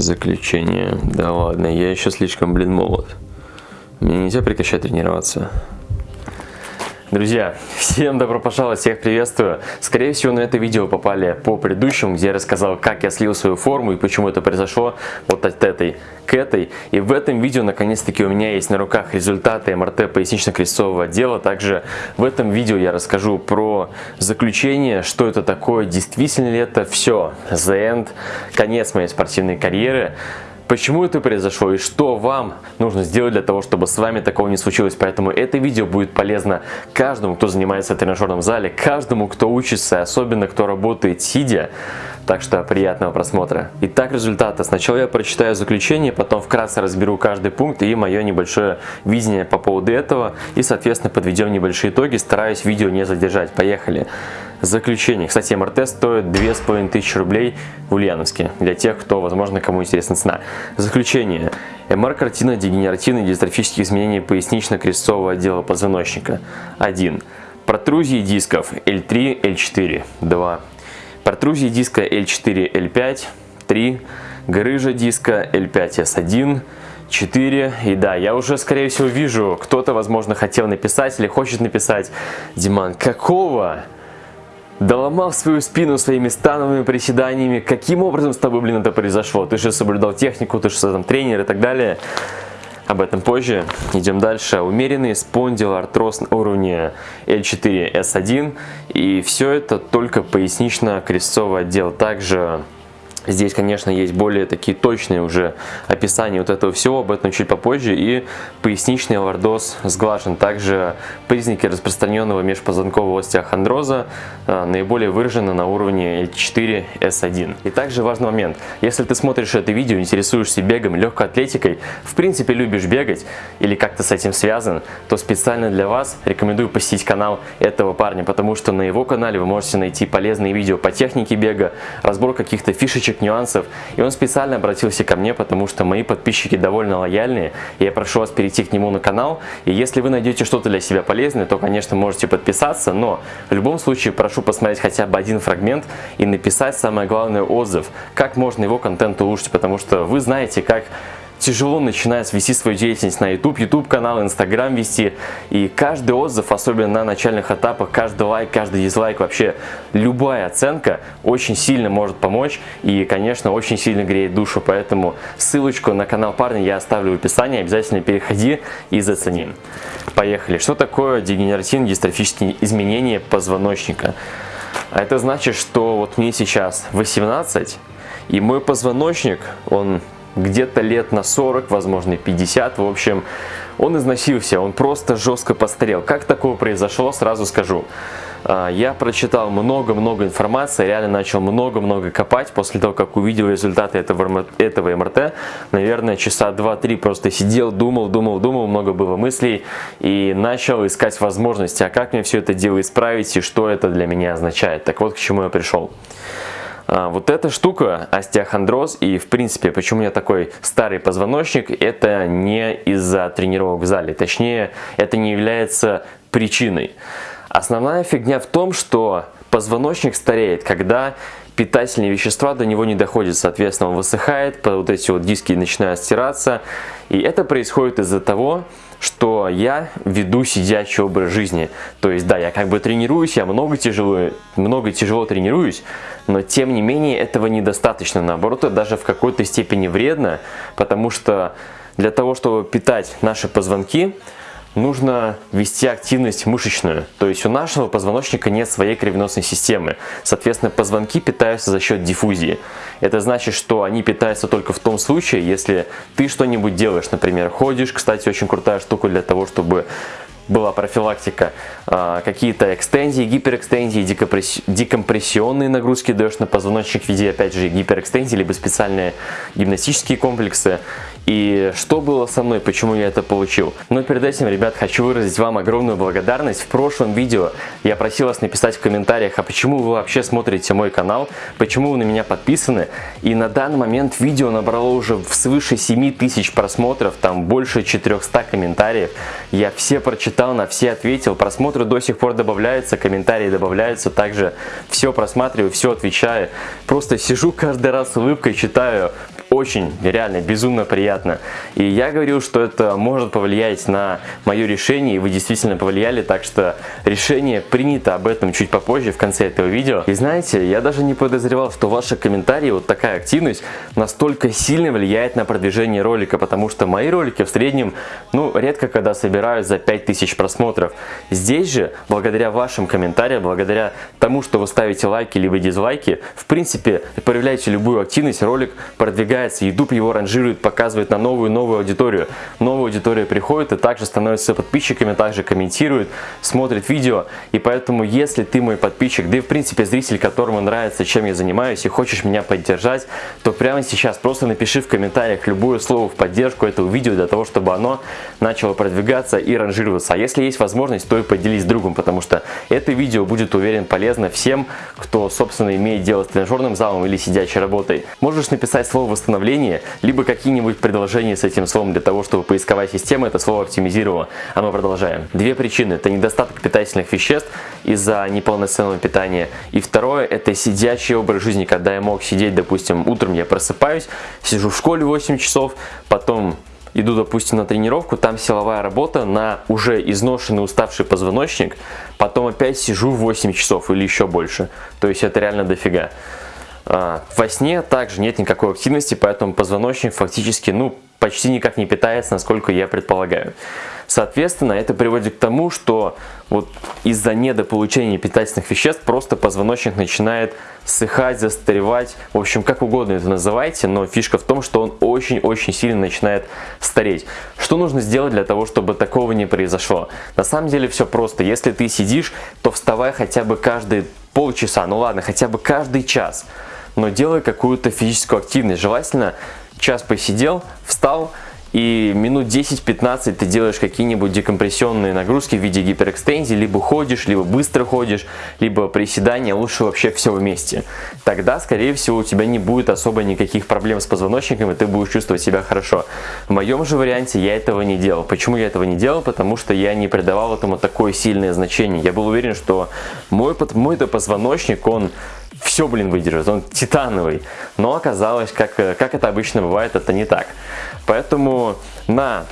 Заключение. Да ладно, я еще слишком, блин, молод. Мне нельзя прекращать тренироваться. Друзья, всем добро пожаловать, всех приветствую. Скорее всего, на это видео попали по предыдущему, где я рассказал, как я слил свою форму и почему это произошло вот от этой к этой. И в этом видео, наконец-таки, у меня есть на руках результаты МРТ пояснично-крестцового отдела. Также в этом видео я расскажу про заключение, что это такое, действительно ли это все, the end, конец моей спортивной карьеры почему это произошло и что вам нужно сделать для того, чтобы с вами такого не случилось. Поэтому это видео будет полезно каждому, кто занимается в тренажерном зале, каждому, кто учится, особенно кто работает сидя. Так что приятного просмотра. Итак, результаты. Сначала я прочитаю заключение, потом вкратце разберу каждый пункт и мое небольшое видение по поводу этого. И, соответственно, подведем небольшие итоги. Стараюсь видео не задержать. Поехали. Заключение. Кстати, МРТ стоит 2500 рублей в Ульяновске. Для тех, кто, возможно, кому интересна цена. Заключение. МР картина дегенеративные дистрофические изменения пояснично-крестцового отдела позвоночника. 1. Протрузии дисков L3, L4. 2. Протрузии диска L4, L5. 3. Грыжа диска L5S1. 4. И да, я уже, скорее всего, вижу, кто-то, возможно, хотел написать или хочет написать. Диман, какого? Доломал свою спину своими становыми приседаниями. Каким образом с тобой, блин, это произошло? Ты же соблюдал технику, ты же там тренер и так далее. Об этом позже. Идем дальше. Умеренный спондилоартроз на уровне L4-S1. И все это только пояснично-крестцовый отдел. Также Здесь, конечно, есть более такие точные уже описания вот этого всего, об этом чуть попозже. И поясничный лордоз сглажен. Также признаки распространенного межпозвонкового остеохондроза а, наиболее выражены на уровне L4-S1. И также важный момент. Если ты смотришь это видео, интересуешься бегом, легкой атлетикой, в принципе любишь бегать или как-то с этим связан, то специально для вас рекомендую посетить канал этого парня, потому что на его канале вы можете найти полезные видео по технике бега, разбор каких-то фишечек, кусочек нюансов. И он специально обратился ко мне, потому что мои подписчики довольно лояльные. И я прошу вас перейти к нему на канал. И если вы найдете что-то для себя полезное, то, конечно, можете подписаться. Но в любом случае прошу посмотреть хотя бы один фрагмент и написать самое главное отзыв. Как можно его контент улучшить, потому что вы знаете, как тяжело начинать вести свою деятельность на YouTube, YouTube канал, Instagram вести. И каждый отзыв, особенно на начальных этапах, каждый лайк, каждый дизлайк, вообще любая оценка очень сильно может помочь и, конечно, очень сильно греет душу. Поэтому ссылочку на канал парня я оставлю в описании. Обязательно переходи и зацени. Поехали. Что такое дегенеративные дистрофические изменения позвоночника? А это значит, что вот мне сейчас 18, и мой позвоночник, он где-то лет на 40, возможно 50, в общем, он износился, он просто жестко постарел. Как такое произошло, сразу скажу. А, я прочитал много-много информации, реально начал много-много копать после того, как увидел результаты этого, этого МРТ. Наверное, часа 2-3 просто сидел, думал, думал, думал, много было мыслей и начал искать возможности, а как мне все это дело исправить и что это для меня означает. Так вот, к чему я пришел. А, вот эта штука, остеохондроз и в принципе, почему у меня такой старый позвоночник, это не из-за тренировок в зале. Точнее, это не является причиной. Основная фигня в том, что позвоночник стареет, когда питательные вещества до него не доходят, соответственно он высыхает, вот эти вот диски начинают стираться. И это происходит из-за того, что я веду сидячий образ жизни. То есть, да, я как бы тренируюсь, я много тяжело, много тяжело тренируюсь, но тем не менее этого недостаточно. Наоборот, это даже в какой-то степени вредно, потому что для того, чтобы питать наши позвонки, нужно вести активность мышечную. То есть у нашего позвоночника нет своей кровеносной системы. Соответственно, позвонки питаются за счет диффузии. Это значит, что они питаются только в том случае, если ты что-нибудь делаешь, например, ходишь. Кстати, очень крутая штука для того, чтобы была профилактика, а, какие-то экстензии, гиперэкстензии, декомпрессионные нагрузки даешь на позвоночник в виде, опять же, гиперэкстензии, либо специальные гимнастические комплексы. И что было со мной, почему я это получил? Но перед этим, ребят, хочу выразить вам огромную благодарность. В прошлом видео я просил вас написать в комментариях, а почему вы вообще смотрите мой канал, почему вы на меня подписаны. И на данный момент видео набрало уже свыше 7000 просмотров, там больше 400 комментариев. Я все прочитал, на все ответил, просмотры до сих пор добавляются, комментарии добавляются, также все просматриваю, все отвечаю. Просто сижу каждый раз с улыбкой, читаю очень, реально, безумно приятно. И я говорил, что это может повлиять на мое решение, и вы действительно повлияли, так что решение принято об этом чуть попозже, в конце этого видео. И знаете, я даже не подозревал, что ваши комментарии, вот такая активность, настолько сильно влияет на продвижение ролика, потому что мои ролики в среднем, ну, редко когда собирают за 5000 просмотров. Здесь же, благодаря вашим комментариям, благодаря тому, что вы ставите лайки либо дизлайки, в принципе, проявляете любую активность, ролик продвигается, YouTube его ранжирует, показывает на новую-новую аудиторию. Новая аудитория приходит и также становится подписчиками, также комментирует, смотрит видео. И поэтому, если ты мой подписчик, да и в принципе зритель, которому нравится, чем я занимаюсь, и хочешь меня поддержать, то прямо сейчас просто напиши в комментариях любое слово в поддержку этого видео, для того, чтобы оно начало продвигаться и ранжироваться. А если есть возможность, то и поделись с другом, потому что это видео будет, уверен, полезно всем, кто, собственно, имеет дело с тренажерным залом или сидячей работой. Можешь написать слово «восстановление», либо какие-нибудь предложения с этим словом для того, чтобы поисковая система это слово оптимизировала. А мы продолжаем. Две причины. Это недостаток питательных веществ из-за неполноценного питания. И второе, это сидячий образ жизни, когда я мог сидеть, допустим, утром я просыпаюсь, сижу в школе 8 часов, потом иду, допустим, на тренировку, там силовая работа на уже изношенный, уставший позвоночник, потом опять сижу 8 часов или еще больше. То есть это реально дофига. А, во сне также нет никакой активности, поэтому позвоночник фактически, ну, почти никак не питается, насколько я предполагаю. Соответственно, это приводит к тому, что вот из-за недополучения питательных веществ просто позвоночник начинает ссыхать, застаревать, в общем, как угодно это называйте, но фишка в том, что он очень-очень сильно начинает стареть. Что нужно сделать для того, чтобы такого не произошло? На самом деле все просто. Если ты сидишь, то вставай хотя бы каждые полчаса, ну ладно, хотя бы каждый час, но делай какую-то физическую активность. Желательно час посидел, встал, и минут 10-15 ты делаешь какие-нибудь декомпрессионные нагрузки в виде гиперэкстензии, либо ходишь, либо быстро ходишь, либо приседания, лучше вообще все вместе. Тогда, скорее всего, у тебя не будет особо никаких проблем с позвоночником, и ты будешь чувствовать себя хорошо. В моем же варианте я этого не делал. Почему я этого не делал? Потому что я не придавал этому такое сильное значение. Я был уверен, что мой, мой позвоночник, он все, блин, выдержит, он титановый. Но оказалось, как, как это обычно бывает, это не так. Поэтому на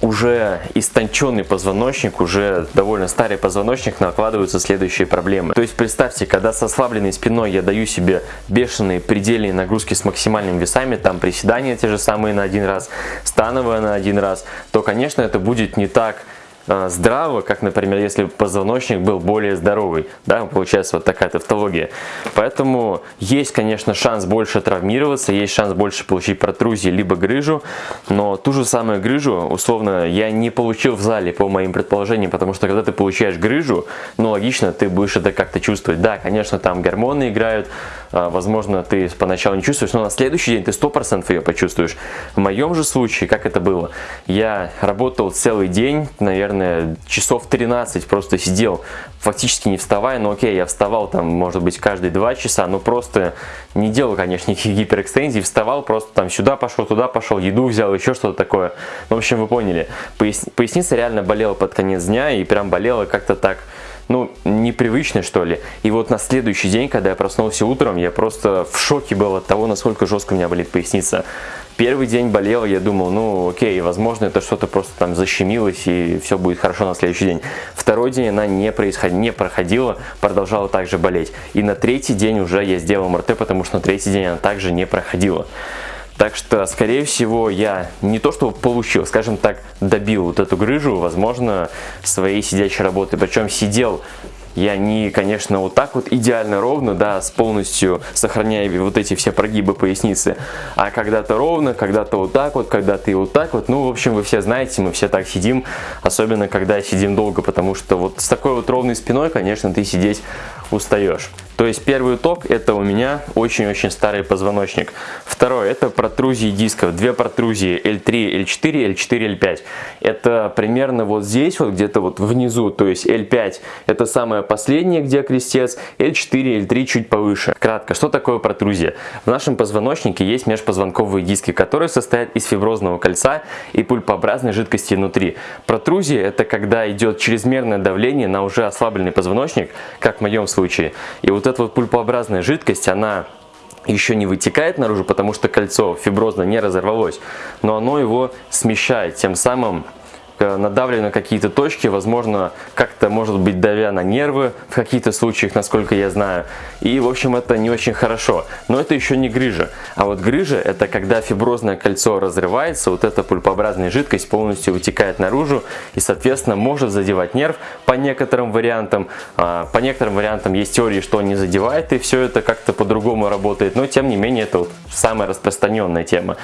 уже истонченный позвоночник, уже довольно старый позвоночник, накладываются следующие проблемы. То есть представьте, когда со ослабленной спиной я даю себе бешеные предельные нагрузки с максимальными весами, там приседания те же самые на один раз, становые на один раз, то, конечно, это будет не так Э, здраво, как, например, если позвоночник был более здоровый, да, получается вот такая тавтология. Поэтому есть, конечно, шанс больше травмироваться, есть шанс больше получить протрузии, либо грыжу, но ту же самую грыжу, условно, я не получил в зале, по моим предположениям, потому что когда ты получаешь грыжу, ну, логично, ты будешь это как-то чувствовать. Да, конечно, там гормоны играют, а, возможно, ты поначалу не чувствуешь, но на следующий день ты 100% ее почувствуешь. В моем же случае, как это было, я работал целый день, наверное, часов 13 просто сидел, фактически не вставая, но окей, я вставал там, может быть, каждые 2 часа, но просто не делал, конечно, никаких гиперэкстензий, вставал, просто там сюда пошел, туда пошел, еду взял, еще что-то такое. В общем, вы поняли. Поясница реально болела под конец дня и прям болела как-то так ну, непривычно, что ли. И вот на следующий день, когда я проснулся утром, я просто в шоке был от того, насколько жестко у меня болит поясница. Первый день болел, я думал, ну окей, возможно это что-то просто там защемилось и все будет хорошо на следующий день. Второй день она не, происход... не проходила, продолжала также болеть. И на третий день уже я сделал МРТ, потому что на третий день она также не проходила. Так что, скорее всего, я не то что получил, скажем так, добил вот эту грыжу, возможно, своей сидячей работы. Причем сидел я не, конечно, вот так вот идеально ровно, да, с полностью сохраняя вот эти все прогибы поясницы, а когда-то ровно, когда-то вот так вот, когда-то и вот так вот. Ну, в общем, вы все знаете, мы все так сидим, особенно когда сидим долго, потому что вот с такой вот ровной спиной, конечно, ты сидеть устаешь. То есть первый итог это у меня очень-очень старый позвоночник. Второй это протрузии дисков. Две протрузии L3, L4, L4, L5. Это примерно вот здесь, вот где-то вот внизу. То есть L5 это самое последнее, где крестец. L4, L3 чуть повыше. Кратко, что такое протрузия? В нашем позвоночнике есть межпозвонковые диски, которые состоят из фиброзного кольца и пульпообразной жидкости внутри. Протрузия это когда идет чрезмерное давление на уже ослабленный позвоночник, как в моем случае. И вот вот эта вот пульпообразная жидкость, она еще не вытекает наружу, потому что кольцо фиброзно не разорвалось, но оно его смещает, тем самым Э, на какие-то точки, возможно, как-то, может быть, давя на нервы в каких-то случаях, насколько я знаю. И, в общем, это не очень хорошо. Но это еще не грыжа. А вот грыжа – это когда фиброзное кольцо разрывается, вот эта пульпообразная жидкость полностью вытекает наружу и, соответственно, может задевать нерв по некоторым вариантам. А, по некоторым вариантам есть теории, что не задевает, и все это как-то по-другому работает. Но, тем не менее, это вот самая распространенная тема.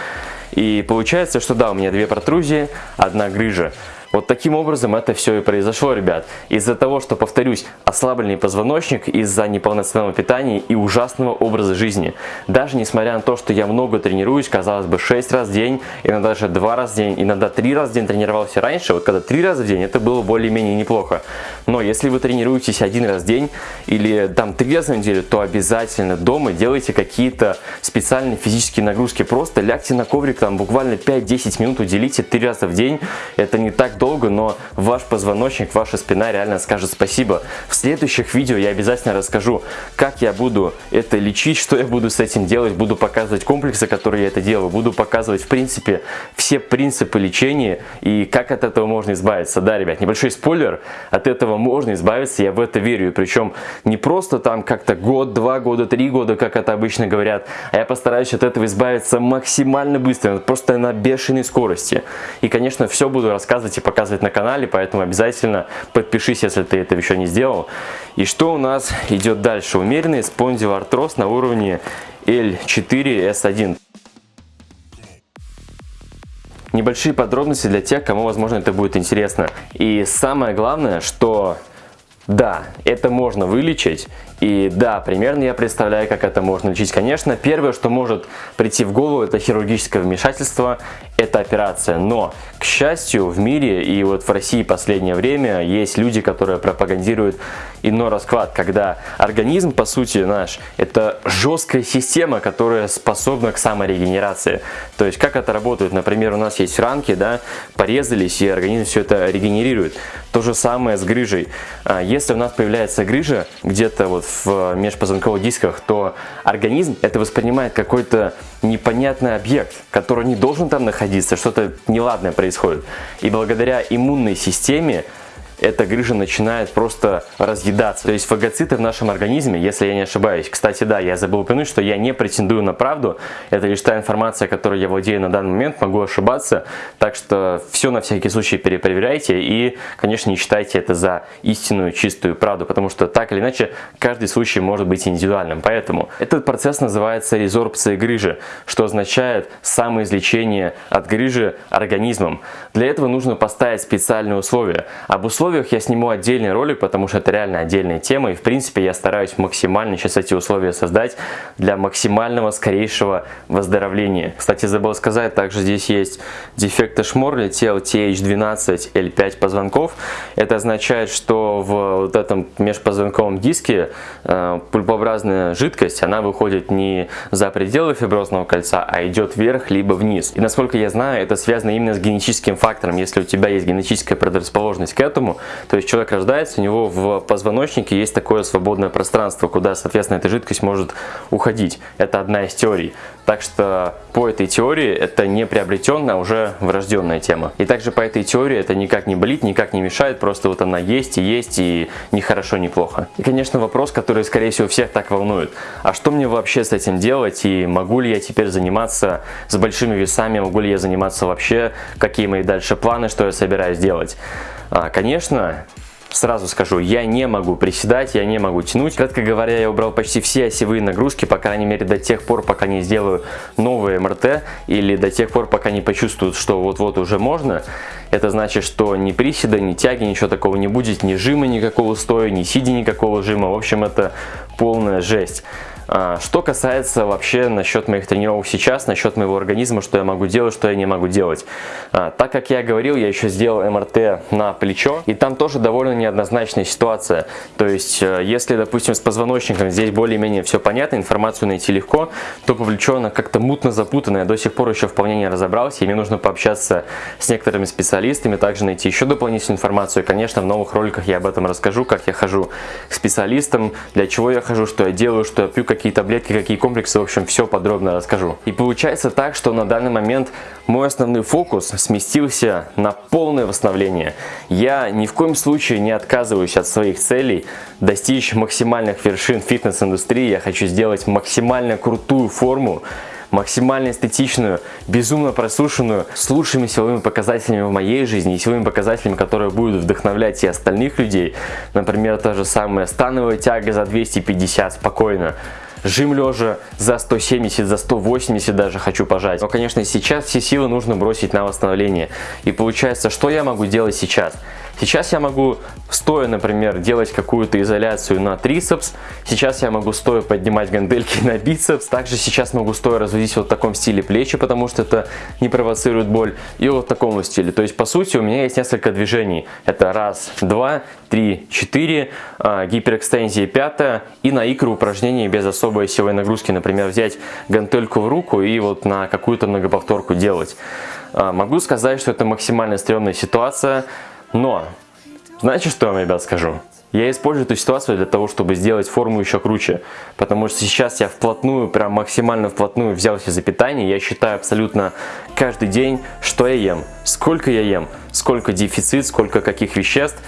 И получается, что да, у меня две протрузии, одна грыжа. Вот таким образом это все и произошло, ребят. Из-за того, что, повторюсь, ослабленный позвоночник из-за неполноценного питания и ужасного образа жизни. Даже несмотря на то, что я много тренируюсь, казалось бы, 6 раз в день, иногда даже 2 раза в день, иногда 3 раза в день тренировался раньше, вот когда 3 раза в день, это было более-менее неплохо. Но если вы тренируетесь один раз в день или там 3 раза в неделю, то обязательно дома делайте какие-то специальные физические нагрузки. Просто лягте на коврик, там буквально 5-10 минут уделите 3 раза в день. Это не так долго, но ваш позвоночник, ваша спина реально скажет спасибо. В следующих видео я обязательно расскажу, как я буду это лечить, что я буду с этим делать, буду показывать комплексы, которые я это делаю, буду показывать в принципе все принципы лечения и как от этого можно избавиться. Да, ребят, небольшой спойлер, от этого можно избавиться, я в это верю. Причем не просто там как-то год, два года, три года, как это обычно говорят, а я постараюсь от этого избавиться максимально быстро, просто на бешеной скорости. И, конечно, все буду рассказывать и показывать на канале, поэтому обязательно подпишись, если ты это еще не сделал. И что у нас идет дальше? Умеренный спондилоартроз на уровне L4S1. Небольшие подробности для тех, кому, возможно, это будет интересно. И самое главное, что да, это можно вылечить, и да, примерно я представляю, как это можно лечить. Конечно, первое, что может прийти в голову, это хирургическое вмешательство, это операция. Но, к счастью, в мире и вот в России последнее время есть люди, которые пропагандируют иной расклад, когда организм, по сути, наш, это жесткая система, которая способна к саморегенерации. То есть, как это работает? Например, у нас есть ранки, да, порезались, и организм все это регенерирует. То же самое с грыжей. А если у нас появляется грыжа где-то вот в межпозвонковых дисках, то организм это воспринимает какой-то непонятный объект, который не должен там находиться, что-то неладное происходит. И благодаря иммунной системе эта грыжа начинает просто разъедаться. То есть фагоциты в нашем организме, если я не ошибаюсь, кстати, да, я забыл упомянуть, что я не претендую на правду, это лишь та информация, которой я владею на данный момент, могу ошибаться, так что все на всякий случай перепроверяйте и, конечно, не считайте это за истинную чистую правду, потому что так или иначе каждый случай может быть индивидуальным. Поэтому этот процесс называется резорбция грыжи, что означает самоизлечение от грыжи организмом. Для этого нужно поставить специальные условия. Об условиях условиях я сниму отдельный ролик, потому что это реально отдельная тема. И в принципе я стараюсь максимально сейчас эти условия создать для максимального скорейшего выздоровления. Кстати, забыл сказать, также здесь есть дефект Эшмор, летел TH12 L5 позвонков. Это означает, что в вот этом межпозвонковом диске э, пульпообразная жидкость, она выходит не за пределы фиброзного кольца, а идет вверх либо вниз. И насколько я знаю, это связано именно с генетическим фактором. Если у тебя есть генетическая предрасположенность к этому, то есть человек рождается, у него в позвоночнике есть такое свободное пространство, куда, соответственно, эта жидкость может уходить. Это одна из теорий. Так что по этой теории это не приобретенная, а уже врожденная тема. И также по этой теории это никак не болит, никак не мешает, просто вот она есть и есть, и ни хорошо, ни плохо. И, конечно, вопрос, который, скорее всего, всех так волнует. А что мне вообще с этим делать, и могу ли я теперь заниматься с большими весами, могу ли я заниматься вообще, какие мои дальше планы, что я собираюсь делать? А, конечно, Сразу скажу, я не могу приседать, я не могу тянуть. Кратко говоря, я убрал почти все осевые нагрузки, по крайней мере до тех пор, пока не сделаю новые МРТ или до тех пор, пока не почувствуют, что вот-вот уже можно. Это значит, что ни приседа, ни тяги, ничего такого не будет, ни жима никакого стоя, ни сидя никакого жима. В общем, это полная жесть. А, что касается вообще насчет моих тренировок сейчас, насчет моего организма, что я могу делать, что я не могу делать. А, так как я говорил, я еще сделал МРТ на плечо, и там тоже довольно неоднозначная ситуация. То есть, э, если, допустим, с позвоночником здесь более-менее все понятно, информацию найти легко, то по плечу она как-то мутно запутанная, до сих пор еще вполне не разобрался, и мне нужно пообщаться с некоторыми специалистами, также найти еще дополнительную информацию. И, конечно, в новых роликах я об этом расскажу, как я хожу к специалистам, для чего я хожу, что я делаю, что я пью, какие какие таблетки, какие комплексы, в общем, все подробно расскажу. И получается так, что на данный момент мой основной фокус сместился на полное восстановление. Я ни в коем случае не отказываюсь от своих целей достичь максимальных вершин фитнес-индустрии. Я хочу сделать максимально крутую форму, максимально эстетичную, безумно просушенную, с лучшими силовыми показателями в моей жизни и силовыми показателями, которые будут вдохновлять и остальных людей. Например, та же самая становая тяга за 250 спокойно. Жим лежа за 170, за 180 даже хочу пожать. Но, конечно, сейчас все силы нужно бросить на восстановление. И получается, что я могу делать сейчас? Сейчас я могу стоя, например, делать какую-то изоляцию на трицепс. Сейчас я могу стоя поднимать гантельки на бицепс. Также сейчас могу стоя разводить вот в таком стиле плечи, потому что это не провоцирует боль. И вот в таком стиле. То есть, по сути, у меня есть несколько движений. Это раз, два, три, четыре, а, гиперэкстензия пятая и на икру упражнения без особой силовой нагрузки. Например, взять гантельку в руку и вот на какую-то многоповторку делать. А, могу сказать, что это максимально стрёмная ситуация. Но, знаете, что я вам, ребят, скажу? Я использую эту ситуацию для того, чтобы сделать форму еще круче. Потому что сейчас я вплотную, прям максимально вплотную взялся за питание. Я считаю абсолютно каждый день, что я ем, сколько я ем, сколько дефицит, сколько каких веществ.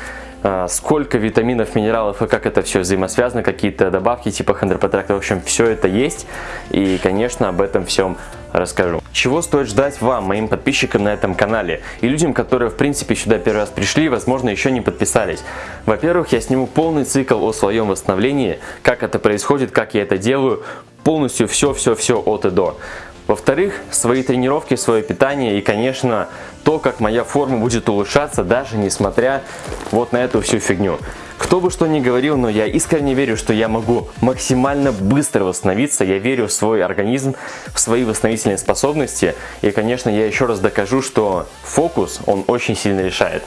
А, сколько витаминов, минералов и как это все взаимосвязано, какие-то добавки типа хондропротекта, в общем, все это есть. И, конечно, об этом всем расскажу. Чего стоит ждать вам, моим подписчикам на этом канале и людям, которые в принципе сюда первый раз пришли, возможно еще не подписались. Во-первых, я сниму полный цикл о своем восстановлении, как это происходит, как я это делаю, полностью все-все-все от и до. Во-вторых, свои тренировки, свое питание и, конечно, то, как моя форма будет улучшаться, даже несмотря вот на эту всю фигню. Кто бы что ни говорил, но я искренне верю, что я могу максимально быстро восстановиться. Я верю в свой организм, в свои восстановительные способности. И, конечно, я еще раз докажу, что фокус, он очень сильно решает.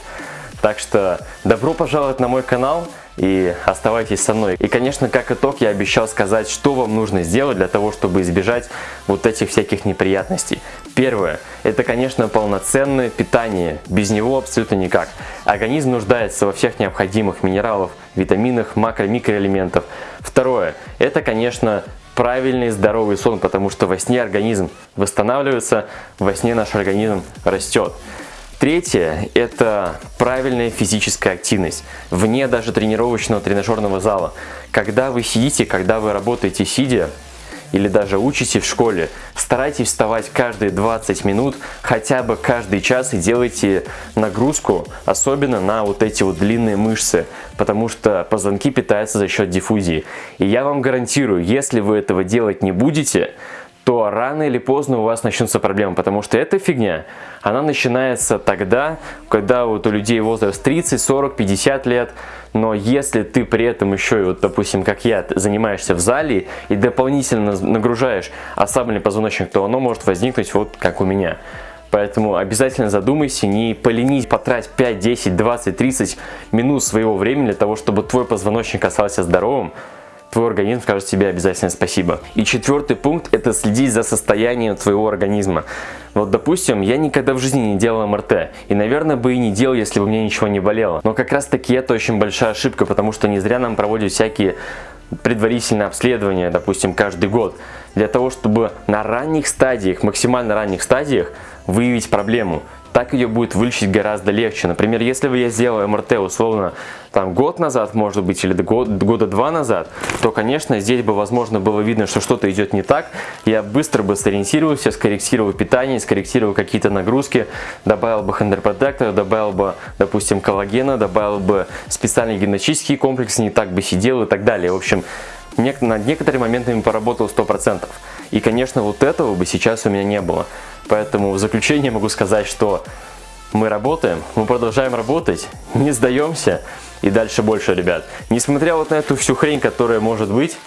Так что добро пожаловать на мой канал и оставайтесь со мной. И, конечно, как итог, я обещал сказать, что вам нужно сделать для того, чтобы избежать вот этих всяких неприятностей. Первое, это, конечно, полноценное питание. Без него абсолютно никак. Организм нуждается во всех необходимых минералов, витаминах, макро- микроэлементов. Второе, это, конечно, правильный здоровый сон, потому что во сне организм восстанавливается, во сне наш организм растет. Третье – это правильная физическая активность, вне даже тренировочного тренажерного зала. Когда вы сидите, когда вы работаете сидя, или даже учите в школе, старайтесь вставать каждые 20 минут, хотя бы каждый час и делайте нагрузку, особенно на вот эти вот длинные мышцы, потому что позвонки питаются за счет диффузии. И я вам гарантирую, если вы этого делать не будете, то рано или поздно у вас начнутся проблемы, потому что эта фигня, она начинается тогда, когда вот у людей возраст 30, 40, 50 лет, но если ты при этом еще, вот, допустим, как я, занимаешься в зале и дополнительно нагружаешь ослабленный позвоночник, то оно может возникнуть вот как у меня. Поэтому обязательно задумайся, не поленись потрать 5, 10, 20, 30 минут своего времени для того, чтобы твой позвоночник остался здоровым, твой организм скажет тебе обязательно спасибо. И четвертый пункт – это следить за состоянием твоего организма. Вот, допустим, я никогда в жизни не делал МРТ, и, наверное, бы и не делал, если бы мне ничего не болело. Но как раз таки это очень большая ошибка, потому что не зря нам проводят всякие предварительное обследование, допустим, каждый год, для того, чтобы на ранних стадиях, максимально ранних стадиях выявить проблему так ее будет вылечить гораздо легче. Например, если бы я сделал МРТ условно там год назад, может быть, или год, года два назад, то, конечно, здесь бы, возможно, было видно, что что-то идет не так. Я быстро бы сориентировался, скорректировал питание, скорректировал какие-то нагрузки, добавил бы хондропротектор, добавил бы, допустим, коллагена, добавил бы специальный гимнастический комплекс, не так бы сидел и так далее. В общем, над некоторыми моментами поработал 100%. И, конечно, вот этого бы сейчас у меня не было. Поэтому в заключение могу сказать, что мы работаем, мы продолжаем работать, не сдаемся и дальше больше, ребят. Несмотря вот на эту всю хрень, которая может быть,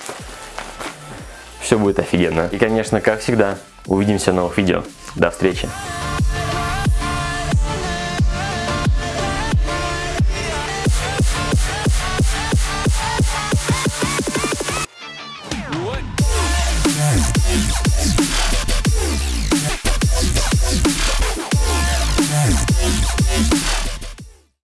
все будет офигенно. И, конечно, как всегда, увидимся в новых видео. До встречи!